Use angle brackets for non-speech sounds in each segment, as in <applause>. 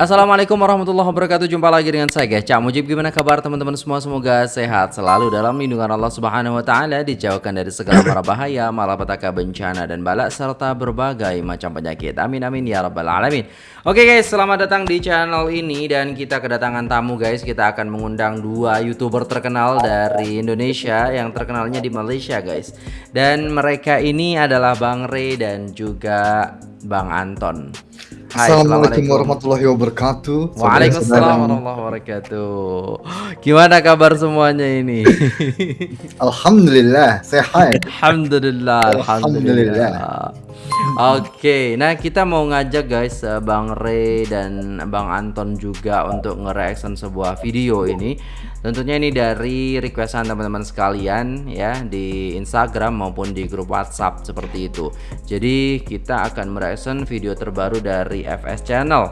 Assalamualaikum warahmatullahi wabarakatuh. Jumpa lagi dengan saya guys Cak Mujib. Gimana kabar teman-teman semua? Semoga sehat selalu dalam lindungan Allah subhanahu wa ta'ala Dijauhkan dari segala mara bahaya Malapetaka bencana dan balak Serta berbagai macam penyakit. Amin amin ya rabbal alamin. Oke guys selamat datang di channel ini Dan kita kedatangan tamu guys. Kita akan mengundang dua youtuber terkenal dari Indonesia Yang terkenalnya di Malaysia guys. Dan mereka ini adalah Bang Ray dan juga Bang Anton Assalamualaikum warahmatullahi wabarakatuh. Waalaikumsalam warahmatullahi wabarakatuh. Gimana kabar semuanya ini? <laughs> Alhamdulillah sehat. Alhamdulillah. Alhamdulillah. Oke, nah kita mau ngajak guys eh, Bang Ray dan Bang Anton juga untuk nge-reaction sebuah video ini. Tentunya ini dari requestan teman-teman sekalian ya di Instagram maupun di grup WhatsApp seperti itu. Jadi kita akan mereaction video terbaru dari FS Channel.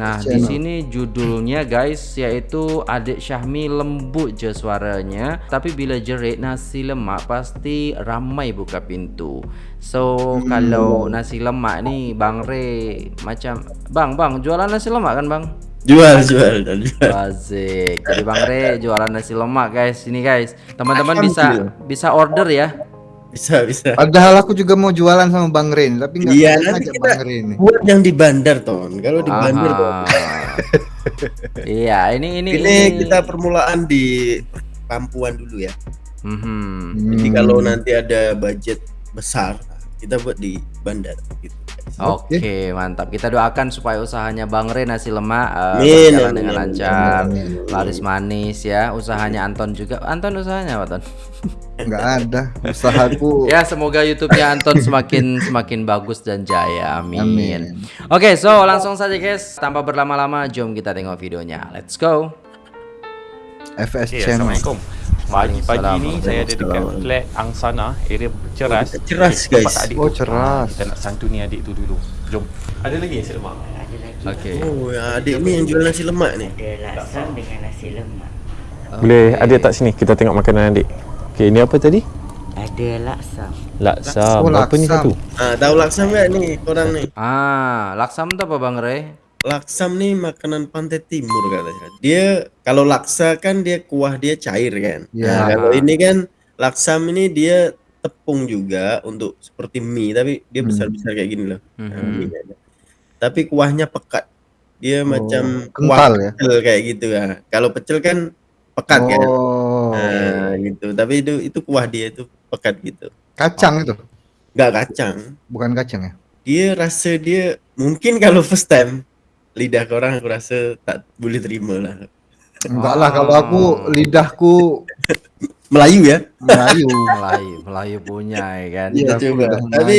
Nah, di sini judulnya guys yaitu Adik Syahmi lembut je suaranya, tapi bila jerit nasi lemak pasti ramai buka pintu. So, hmm. kalau nasi lemak nih Bang Ray macam Bang, Bang jualan nasi lemak kan, Bang? Jual, jual, dan jual. Asik. Jadi Bang Re jualan nasi lemak, guys. Ini guys, teman-teman bisa bisa order ya. Bisa, bisa. Padahal aku juga mau jualan sama Bang Rin, tapi nggak iya, nanti kita Bang Rin. Buat yang di bandar, Ton. Kalau di Aha. bandar, <laughs> iya, ini ini ini, ini kita permulaan di Pampuan dulu ya. Mm -hmm. Jadi kalau nanti ada budget besar, kita buat di bandar gitu. Oke, okay, mantap. Kita doakan supaya usahanya Bang Re nasi lemak uh, berjalan dengan lancar, laris manis ya. Usahanya Anton juga. Anton usahanya apa, Ton? <laughs> Enggak ada usahaku. <laughs> ya, semoga YouTube-nya Anton semakin <laughs> semakin bagus dan jaya. Amin. Amin. Oke, okay, so langsung saja guys. Tanpa berlama-lama, jom kita tengok videonya. Let's go. FS okay, Channel. Assalamualaikum. Pagi-pagi ni saya ada dekat flat Angsana, area Ceras. Oh, ceras guys. Oh, Ceras. Kita nak santuni adik tu dulu. Jom. Ada lagi nasi lemak? Ada lagi. Okey. Oh, adik ni yang jual nasi lemak ni. Ada laksam dengan nasi lemak. Boleh adik tak sini kita tengok makanan adik. Okey, ini apa tadi? Ada laksam. Laksam. Oh, Apa ni satu? Ah, tahu laksam kan ni korang ni? Ah, laksam tu apa Bang Ray? Laksam nih makanan pantai timur katanya. Dia kalau laksa kan dia kuah dia cair kan. Ya. Nah, kalau ini kan laksam ini dia tepung juga untuk seperti mie tapi dia hmm. besar-besar kayak gini loh. Hmm. Nah, tapi kuahnya pekat. Dia oh, macam kental kuah ya. Pecel kayak gitu ya. Kalau pecel kan pekat kan? oh. kan. Nah, gitu. Tapi itu itu kuah dia itu pekat gitu. Kacang oh. itu? Enggak kacang. Bukan kacang ya? Dia rasa dia mungkin kalau first time lidah orang aku rasa tak boleh terima lah. Enggak lah kalau aku lidahku <laughs> Melayu ya. Melayu, <laughs> Melayu, Melayu punya ya kan. Iya coba. Tapi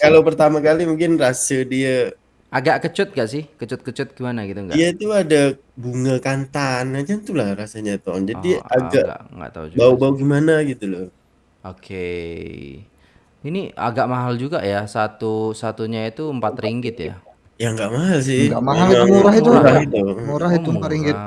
kalau pertama kali mungkin rasa dia agak kecut gak sih? Kecut-kecut gimana gitu enggak? Iya itu ada bunga kantan macam itulah rasanya tuh. Jadi oh, agak enggak, enggak tahu juga. Bau-bau gimana gitu loh. Oke. Okay. Ini agak mahal juga ya. Satu satunya itu empat ringgit ya. Ya nggak mahal sih. Nggak mahal itu murah itu. Murah itu. Murah itu empat ringgit.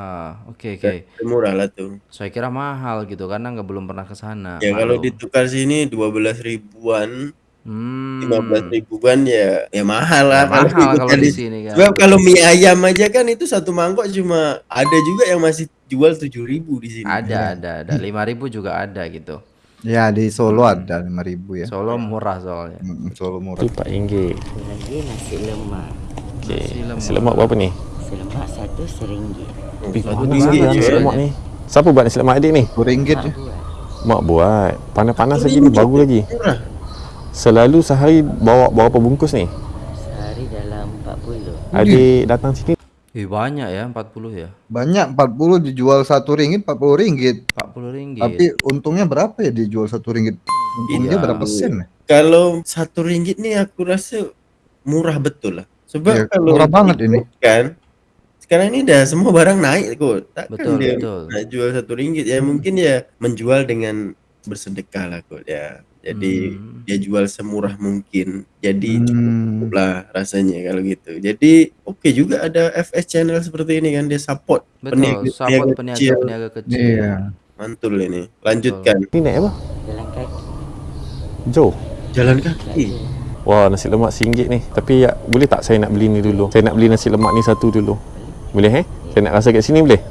Oke oke. Murah lah tuh. Saya kira mahal gitu karena nggak belum pernah ke sana. Ya kalau ditukar sini dua belas ribuan. Hmm. lima belas ribuan ya ya mahal lah. Ya, mahal kalau di sini kan. Sebab kalau mie ayam aja kan itu satu mangkok cuma ada juga yang masih jual tujuh ribu di sini. Ada ya. ada ada lima ribu juga ada gitu. Ya di Solo ada lima ribu ya. Solo murah soalnya. Hmm, Solo murah. Pak Inggit. Lagi nasi lemak. Okey. Nasi lemak berapa ni? Nasi lemak satu seringgit. Satu ringgit je nasi lemak ni. Siapa buat nasi lemak adik ni? Dua ringgit je. Mak buat. Panas-panas lagi ni baru lagi. Selalu sehari bawa berapa bungkus ni? Sehari dalam 40. Adik datang sini Eh banyak ya 40 ya. Banyak 40 dijual satu ringgit 40 ringgit. 40 ringgit. Tapi untungnya berapa ya dijual satu ringgit? Untungnya iya. berapa sen? Kalau satu ringgit nih aku rasa murah betul lah. Sebab ya, kalau murah banget ini. Kan sekarang ini udah semua barang naik kok. Takkan betul, dia betul. jual satu ringgit ya mungkin ya menjual dengan bersedekah lah kok ya. Jadi hmm. dia jual semurah mungkin. Jadi hmm. cukup lah rasanya kalau gitu. Jadi oke okay juga ada FS channel seperti ini kan dia support Betul, peniaga, support peniaga, kecil. peniaga kecil. Iya. Mantul ini. Lanjutkan. Ini naik apa? Jalan kaki. Jo. Jalan kaki. Wah nasi lemak RM1 ni Tapi ya boleh tak saya nak beli ni dulu Saya nak beli nasi lemak ni satu dulu Boleh eh? Saya nak rasa kat sini boleh?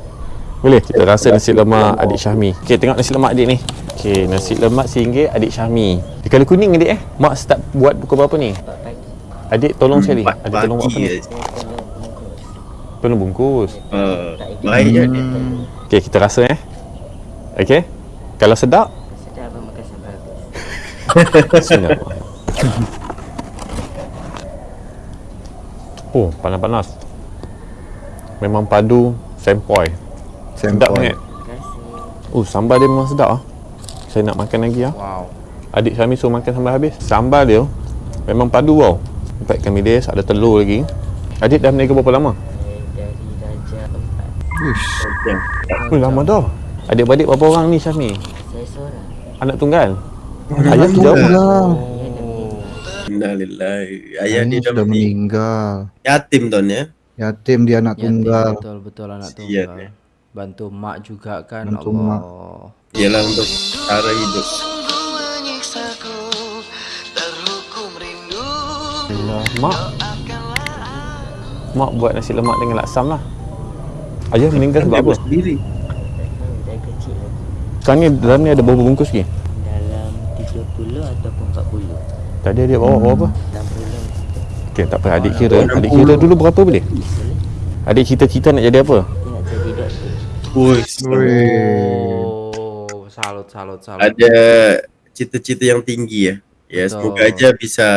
Boleh? Kita rasa nasi lemak adik Syahmi. Okey, tengok nasi lemak adik ni. Okey, nasi lemak RM1 adik Syahmi. Dia kalau kuning adik eh? Mak start buat pukul berapa ni? Adik tolong sekali. Empat Adik tolong buat apa ni? je. Saya tolong bungkus. Uh, baik je dia. Okey, kita rasa eh. Okey. Kalau sedap, Sedap makan sampai habis. <laughs> Bismillah. Oh, panas-panas. Memang padu sempoi. Sedap Sempoi. sangat. Oh, sambal dia memang sedap ah. Saya nak makan lagi ah. Wow. Adik Syami suruh makan sampai habis. Sambal dia memang padu tau. Empat ikan bilis, ada telur lagi. Adik dah berniaga berapa lama? Dari Raja Empat. Uish. Oh, lama dah. Adik-beradik berapa orang ni Syami? Saya seorang. Anak tunggal? Ayah tu jauh. Dah. Saya dah meninggal. Innalillahi. Ayah Ayahnya dia dah sudah meninggal. meninggal. Yatim Ton ya. Yatim dia anak Yatim, tunggal. betul betul anak Kasian tunggal. ya. Bantu mak juga kan Bantu Allah. mak. Ialah untuk cara hidup. Allah, mak. Mak buat nasi lemak dengan laksam lah. Ayah meninggal sebab Dia apa? sendiri. Sekarang ni dalam ni ada berapa bungkus lagi? Dalam 30 ataupun 40. Tadi adik bawa berapa? 60 Okey, tak apa. Adik kira. Adik kira dulu berapa boleh? Adik cita-cita nak jadi apa? Nak jadi doktor. Woi, Oh, salut salut salut. ada cita-cita yang tinggi ya. Ya, Betul. semoga aja bisa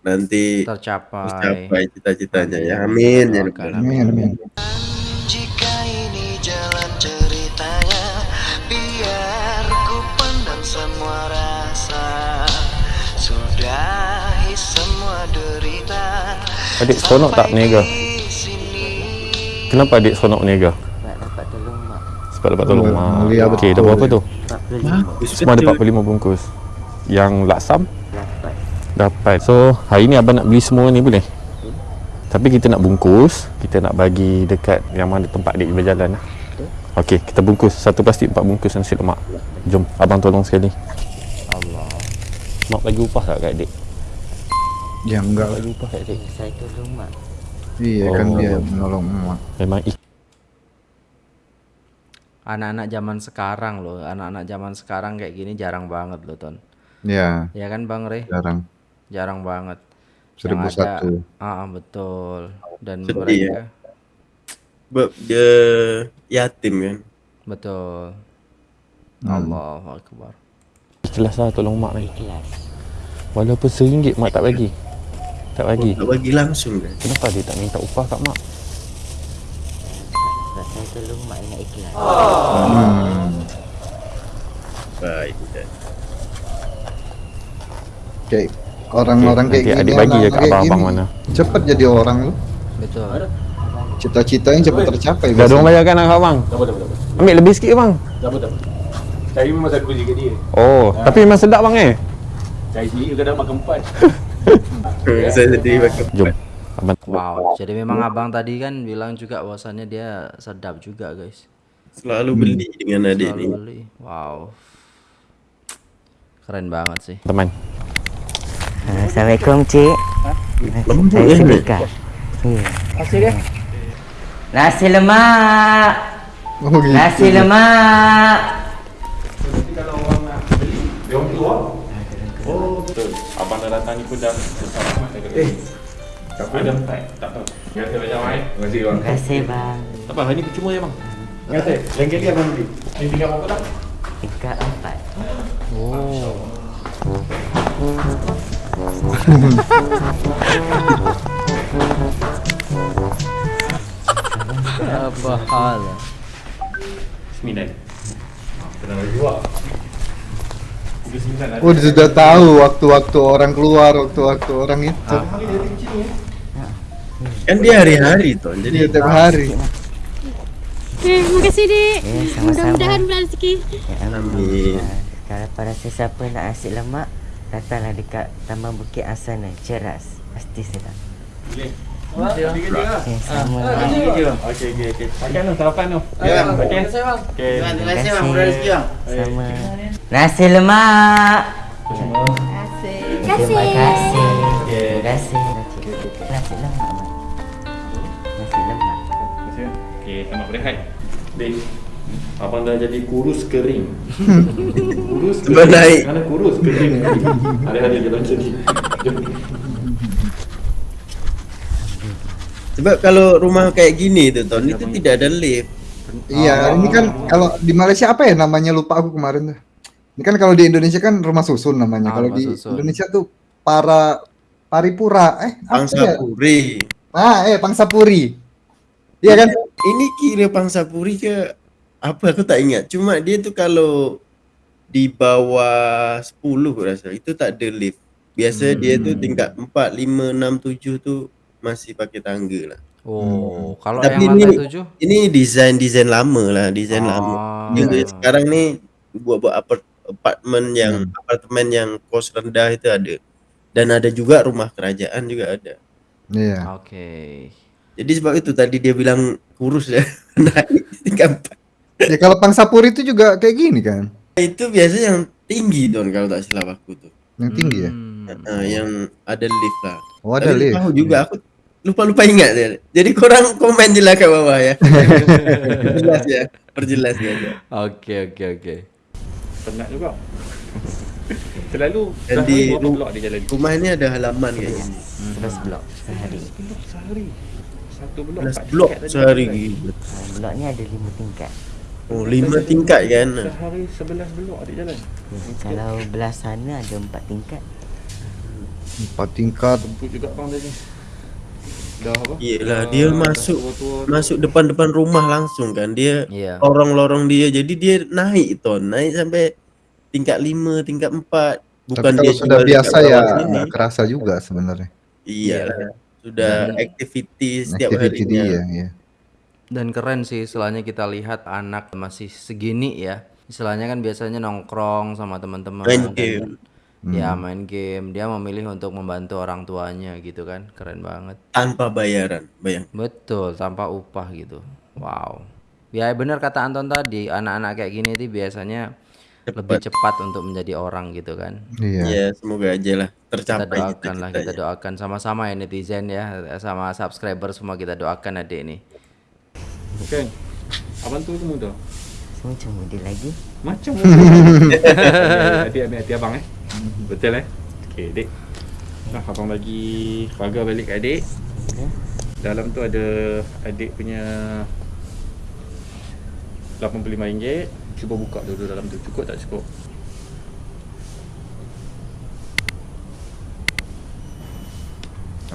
nanti Tercapai. mencapai cita-citanya ya. Amin ya. Doakan, Rabbal Amin, amin. Adik seronok tak berniaga? Kenapa adik seronok berniaga? Sebab dapat tolong mak. Sebab dapat tolong mak. Okey, dah berapa tu? 45. Semua ada 45 bungkus. Yang laksam Dapat. dapat. So, hari ni abang nak beli semua ni boleh? Tapi kita nak bungkus, kita nak bagi dekat yang mana tempat adik berjalan lah. Okey, kita bungkus. Satu plastik empat bungkus nasi lemak. Jom, abang tolong sekali. Allah. Mak bagi upah tak kat adik? Ya enggak lah. Adik. Saya tolong mak. Iya kan Oh. dia menolong emak. Memang Anak-anak zaman sekarang loh, anak-anak zaman sekarang kayak gini jarang banget loh Ton. Ya, Ya kan Bang Re? jarang. Jarang banget. Seribu satu. Ah betul. Dan Sedih mereka Sebab dia yatim kan. betul. Hmm. Allahu akbar. ikhlas lah tolong mak ni. Ikhlas. Walaupun seringgit mak tak bagi. Tak bagi. Tak bagi langsung kan. Kenapa dia tak minta upah kat mak? Sebab saya tolong mak dengan ikhlas. Hmm. Baik. Dan. Kayak orang-orang Okey, kayak nanti gini. adik bagi je anak-anak kat kayak abang-abang gini, mana. Cepat jadi orang lu. Betul. Cita-citanya cepat tercapai. Dah ada orang bayar kan abang? Tak apa, tak apa, tak apa. Ambil lebih sikit bang. Tak apa, tak apa. Cari memang satu je kat dia. Oh, tapi memang sedap bang eh. Cari sendiri kadang makan empat. <laughs> <laughs> Saya sendiri pakai. Jom. Wow. Jadi memang abang tadi kan bilang juga bahwasannya dia sedap juga guys. Selalu beli dengan adik Selalu ni. beli. Wow. Keren banget sih. teman. Assalamualaikum cik. Saya sedekah. Ya. Nasi lemak. Oh, gitu. Nasi lemak. Abang dah datang ni pun dah besar amat dah Eh. Tak apa. Ada empat. Tak apa. Biar saya macam eh. Terima kasih bang. Terima kasih bang. Tak apa, hari ni percuma je bang. Kata, lain kali abang beli. Ni tinggal berapa dah? Tingkat empat. Apa hal? Sembilan. Oh, dia sudah tahu waktu-waktu orang keluar, waktu-waktu orang itu. Kan dia hari-hari tuh. Jadi Dia tiap hari. Okay, terima kasih dik. Ya, sama-sama. Mudah-mudahan rezeki. Ya, Amin. Ah, Kalau pada sesiapa nak nasi lemak, datanglah dekat Taman Bukit Asana, Ceras. Pasti sedap. Tiga je lah. Okay, sama. Okey, okey, okey. Makan tu, sarapan tu. Ya, okey. Terima kasih bang. Okey. Terima kasih. Sama. Nasi lemak. Terima kasih. Terima kasih. Terima kasih. Nasi lemak. Mak. Nasi lemak. Okey, selamat berehat. Dek, abang dah jadi kurus kering. <laughs> kurus naik. Mana kurus kering. Hari-hari jalan jadi. Sebab kalau rumah kayak gini tuh Ton, itu tidak ada lift. Iya, ini kan kalau di Malaysia apa ya namanya lupa aku kemarin tuh. Ini kan kalau di Indonesia kan rumah susun namanya. Ah, kalau di susun. Indonesia tuh para paripura. Eh, apa Pangsa ya? Puri. Ah, eh Pangsapuri. Iya kan? Ini kira Pangsa Puri ke apa aku tak ingat. Cuma dia tuh kalau di bawah 10 aku rasa itu tak ada lift. Biasa dia tuh tingkat 4, 5, 6, 7 tuh masih pakai tangga lah. Oh, kalau Tapi yang ini lantai tujuh? ini desain-desain lama lah, desain Ah. lama. Yang sekarang nih buat-buat apart- apartemen yang apartemen yang kos rendah itu ada. Dan ada juga rumah kerajaan juga ada. Iya. Oke. Jadi sebab itu tadi dia bilang kurus ya <laughs> naik empat. <laughs> Ya kalau Pangsapuri itu juga kayak gini kan. Itu biasanya yang tinggi don kalau tak silap aku tuh. Yang tinggi ya. Hmm. Nah, yang ada lift lah. Oh, ada Tapi lift. Tahu juga aku lupa-lupa ingat ya. Jadi korang komen je lah ke bawah ya. Perjelas ya. Perjelas ya. Oke, oke, oke. Penat juga. Selalu Dan sehari di berapa ru- blok dia jalan? Rumah ini ada halaman kayak gini. 11 blok sehari. Blok sehari. Satu blok. 11 empat blok sehari. Ah, Blok ni ada 5 tingkat. Oh, lima tingkat kan. Sehari 11 blok adik jalan. Ya, kalau belah sana ada 4 tingkat. Empat tingkat. Jemput juga bang tadi. Apa? Iyalah Dah- dia masuk masuk depan-depan rumah langsung kan. Dia Iya. lorong-lorong dia. Jadi dia naik ton, naik sampai tingkat 5, tingkat 4. Bukan Tapi dia sudah biasa ya nggak kerasa juga sebenarnya. Iya. Sudah activity setiap Activity harinya. dia, ya. Dan keren sih istilahnya kita lihat anak masih segini ya. Istilahnya kan biasanya nongkrong sama teman-teman Main dan- game. Ya main game. Dia memilih untuk membantu orang tuanya gitu kan. Keren banget. tanpa bayaran, bayang. Betul, tanpa upah gitu. Wow. Ya benar kata Anton tadi, anak-anak kayak gini tuh biasanya lebih cepat untuk menjadi orang gitu kan. Iya. Ya, semoga aja lah Kita tercapai doakan lah, kita doakan sama-sama ya netizen ya, sama subscriber semua kita doakan adik ini. Kan? Abang tu ke muda? Semua macam model lagi. Macam muda. Adik ambil hati abang eh. Betul eh? Okey, dek. Nah, abang bagi pagar balik kat adik. Dalam tu ada adik punya RM85. Cuba buka dulu dalam tu. Cukup tak cukup?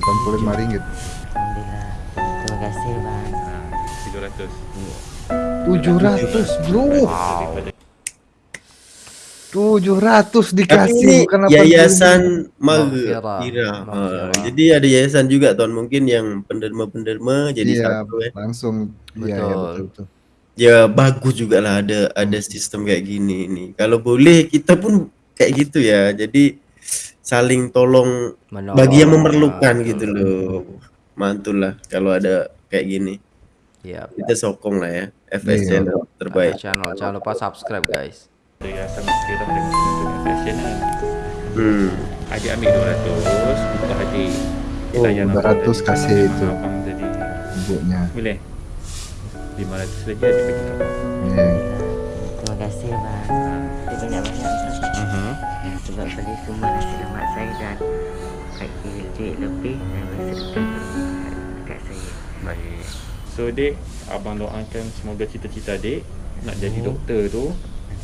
RM85. Alhamdulillah. Terima kasih bang. Ha, 700. 700 bro. Daripada 700 Tapi dikasih ini bukan 85. yayasan Maghfirah. Maghfirah. jadi ada yayasan juga tuan mungkin yang penderma-penderma jadi Iya, satu eh. langsung. Iya, iya Betul. betul betul. Ya bagus juga lah ada ada sistem kayak gini nih. Kalau boleh kita pun kayak gitu ya. Jadi saling tolong Menolong. bagi yang memerlukan Betul, gitu loh. Mantul lah kalau ada kayak gini. Iya. Kita sokong lah ya. FS Iya. channel terbaik. Channel jangan lupa subscribe guys. Yayasan Maghfirah dengan dengan fashion kan. Hmm. Adik ambil 200 untuk adik. Oh, Layan abang 200 jadi- kasih itu. Abang jadi Ibunya. boleh. 500 lagi adik bagi kau. Iya. Terima kasih bang. Terima banyak-banyak bang. Mhm. Sebab tadi semua nasi lemak saya dan bagi duit lebih dan bersedekah dekat saya. Baik. So dek, abang doakan semoga cita-cita adik nak jadi doktor tu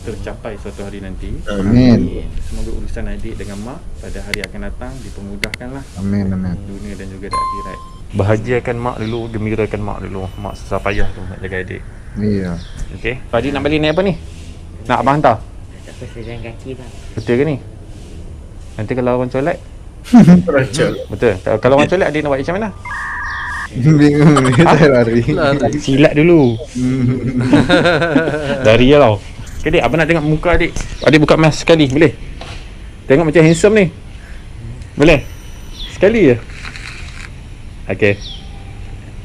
tercapai suatu hari nanti. Amin. Semoga urusan adik dengan mak pada hari akan datang dipermudahkan lah Amin amin. dunia dan juga di akhirat. Bahagiakan mak dulu, gembirakan mak dulu. Mak susah payah tu nak jaga adik. Iya. Okey. Adik nak balik naik apa ni? Nak abang hantar? Tak apa saya jalan kaki bang. Betul ke ni? Nanti kalau orang colek. Betul. Kalau- Kalau orang colek adik nak buat macam mana? Bingung ni saya lari. Silat dulu. Dari je tau. Okay, dek, abang nak tengok muka adik. Adik buka mask sekali, boleh? Tengok macam handsome ni. Boleh? Sekali je. Okay.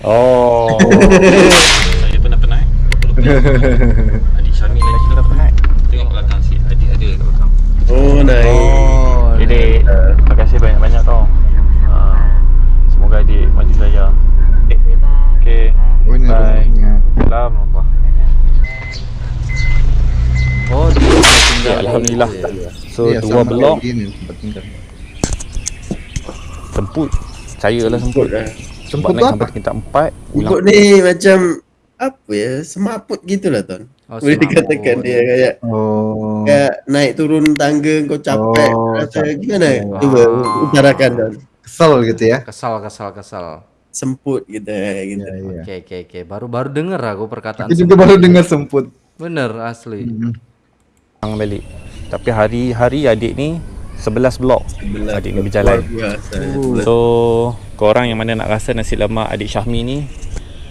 Oh. <laughs> Saya pernah penat. <laughs> Adik Syami lagi pernah penat. Tengok belakang si adik ada kat belakang. Oh, nice. Oh, dek. Terima kasih banyak-banyak Alhamdulillah. Iya. So Iya, dua blok semput. Semput. Semput lah. Semput tu naik apa? sampai tingkat empat, Semput ni macam apa ya? Semaput gitu lah Ton. Oh, Boleh semaput. dikatakan dia kayak Oh. kayak naik turun tangga kau capek Oh, rasa capek. gimana? Wah. Coba utarakan Ton. Kesel gitu ya. Kesal kesal kesal. Semput gitu kayak gitu. Iya, iya. Oke oke oke. Baru baru denger aku perkataan. Juga semput. baru dengar semput. Bener asli. Hmm. Ulang balik. Tapi hari-hari adik ni 11 blok. Sebelah Adik ni berjalan. biasa. So korang yang mana nak rasa nasi lemak adik Syahmi ni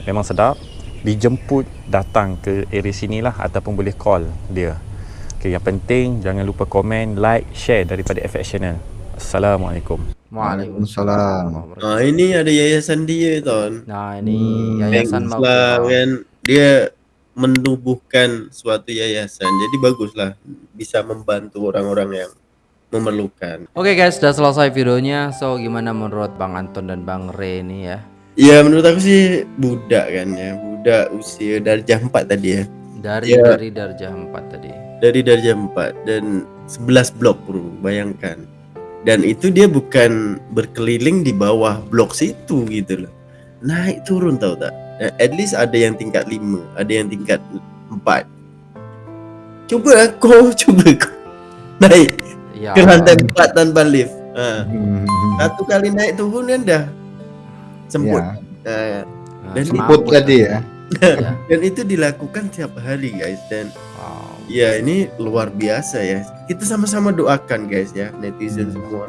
memang sedap. Dijemput datang ke area sini lah ataupun boleh call dia. Okay, yang penting jangan lupa komen, like, share daripada FX Channel. Assalamualaikum. Waalaikumsalam. Waalaikumsalam. Ah ini ada yayasan dia Ton. Nah ini Hmm, yayasan mau. kan dia menubuhkan suatu yayasan jadi baguslah bisa membantu orang-orang yang memerlukan Oke guys, sudah selesai videonya. So gimana menurut Bang Anton dan Bang Re ini ya? ya menurut aku sih budak kan ya budak usia darjah 4 tadi ya Dari Ya. dari darjah 4 tadi. dari darjah 4 dan 11 blok bro bayangkan dan itu dia bukan berkeliling di bawah blok situ gitu loh naik turun tahu tak at least ada yang tingkat 5 ada yang tingkat 4 coba kau <laughs> coba kau naik Ya. ke lantai 4 tanpa lift ha. Hmm. satu kali naik turun kan dah semput Ya, Ha. Dan semput semaput tadi ya. Ya. dan itu dilakukan tiap hari guys dan Wow. Ya ini luar biasa ya. Kita sama-sama doakan guys ya netizen Hmm. semua.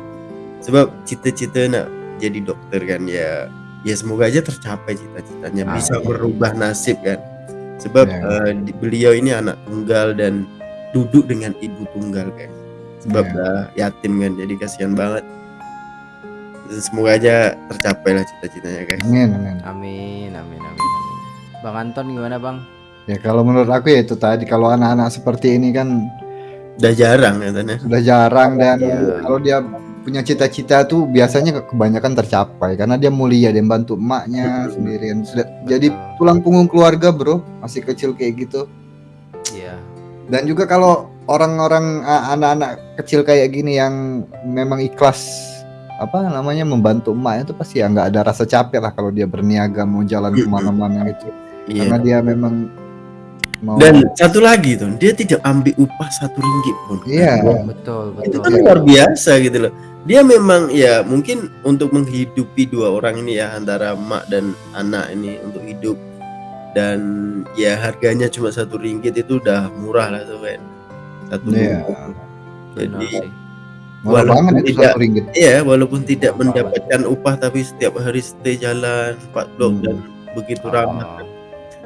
Sebab cita-cita nak jadi dokter kan ya. Ya semoga aja tercapai cita-citanya Amin. bisa berubah nasib kan. Sebab Ya. di- beliau ini anak tunggal dan duduk dengan ibu tunggal guys. Sebab Ya. dah yatim kan jadi kasihan banget. Dan semoga aja tercapai lah cita-citanya guys. Amin, amin. Amin, amin, amin, amin. Bang Anton gimana bang? Ya kalau menurut aku ya itu tadi kalau anak-anak seperti ini kan Udah jarang ya Tan, ya. sudah jarang dan Iya. kalau dia punya cita-cita tuh biasanya ke- kebanyakan tercapai karena dia mulia dia bantu emaknya sendirian sudah jadi tulang punggung keluarga bro masih kecil kayak gitu Iya. dan juga kalau orang-orang anak-anak kecil kayak gini yang memang ikhlas apa namanya membantu emaknya itu pasti ya nggak ada rasa capek lah kalau dia berniaga mau jalan ke mana-mana gitu Iya. karena dia memang mau Dan satu lagi tuh, dia tidak ambil upah satu ringgit pun. Iya. Betul, itu betul. kan luar biasa gitu loh dia memang ya mungkin untuk menghidupi dua orang ini ya antara emak dan anak ini untuk hidup. Dan ya harganya cuma satu ringgit itu udah murah lah tuh kan satu Iya. ringgit. Benar jadi murah walaupun banget itu tidak- satu ringgit. ya walaupun tidak Murah mendapatkan upah tapi setiap hari stay jalan empat blok Hmm. dan begitu ramah Oh,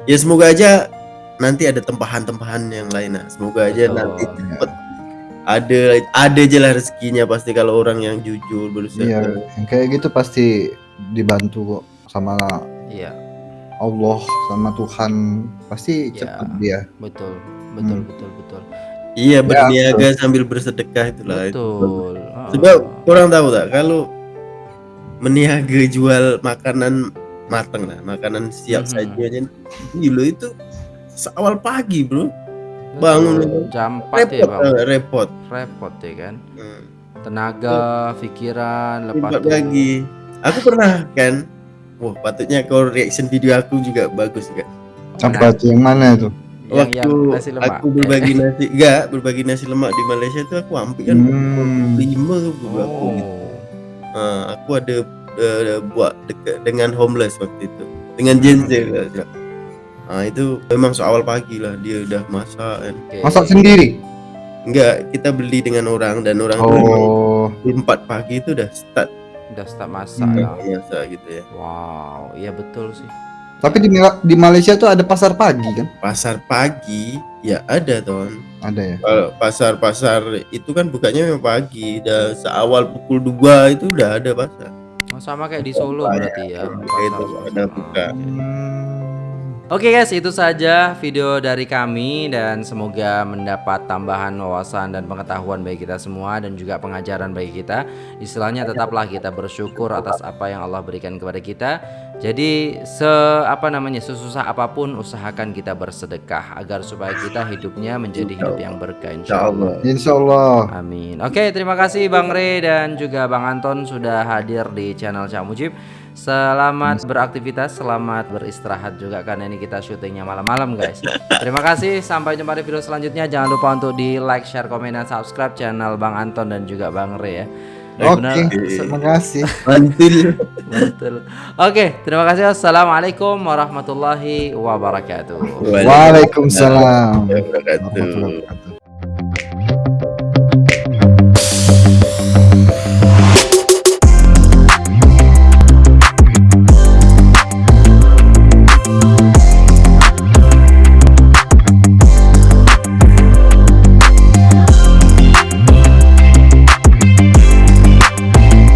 ya semoga aja nanti ada tempahan-tempahan yang lain lah semoga aja Betul. nanti cepet ada ada aja lah rezekinya pasti kalau orang yang jujur berusaha Iya, yang kayak gitu pasti dibantu kok sama Iya, Allah sama Tuhan pasti Iya. cepet dia. betul, betul, Hmm. betul, betul. Iya berniaga sambil bersedekah itulah itu. Betul. Ah. Sebab kurang tahu tak kalau meniaga jual makanan matang lah, makanan siap Mhm. saji aja. Gila itu seawal pagi bro, Betul. Bangun jam 4 ya, repot Bang. eh, repot. Repot ya kan. Hmm. Tenaga, pikiran, lepas tuh. lagi. Aku pernah kan, wah patutnya kau reaction video aku juga bagus juga. Apa tuh yang mana itu? Yang, yang Waktu nasi lemak. aku berbagi <laughs> nasi, enggak berbagi nasi lemak di Malaysia tuh aku hampir kan Hmm. lima Oh. gitu. Ah, aku ada eh, buat dekat dengan homeless waktu itu dengan Gen Z lah, Cak. Ah itu memang soal pagi lah dia udah masak kan. Oke. Masak sendiri? Enggak, kita beli dengan orang dan orang Oh, jam 4 pagi itu udah start Udah start masak Hmm. lah. masak gitu ya. Wow, iya betul sih. tapi di di Malaysia tuh ada pasar pagi kan? Pasar pagi ya ada ton. Ada ya. Kalau pasar-pasar itu kan bukanya memang pagi, udah seawal pukul 2 itu udah ada pasar. Oh, sama kayak di Solo berarti ya. Kayak pasar itu suasana. ada buka. Oke. Hmm. Oke guys, itu saja video dari kami dan semoga mendapat tambahan wawasan dan pengetahuan bagi kita semua dan juga pengajaran bagi kita. Istilahnya tetaplah kita bersyukur atas apa yang Allah berikan kepada kita. Jadi se apa namanya sesusah apa pun usahakan kita bersedekah agar supaya kita hidupnya menjadi hidup yang berkah insyaallah. Insya Allah. Amin. Oke, terima kasih Bang Re dan juga Bang Anton sudah hadir di channel Cak Mujib. Selamat beraktivitas, selamat beristirahat juga karena ini kita syutingnya malam-malam guys. Terima kasih, sampai jumpa di video selanjutnya. Jangan lupa untuk di like, share, komen, dan subscribe channel Bang Anton dan juga Bang Re ya. Oke, Benar- terima kasih. <laughs> Mantul. Oke, terima kasih. Assalamualaikum warahmatullahi wabarakatuh. Waalaikumsalam. Wabarakatuh. Warahmatullahi wabarakatuh.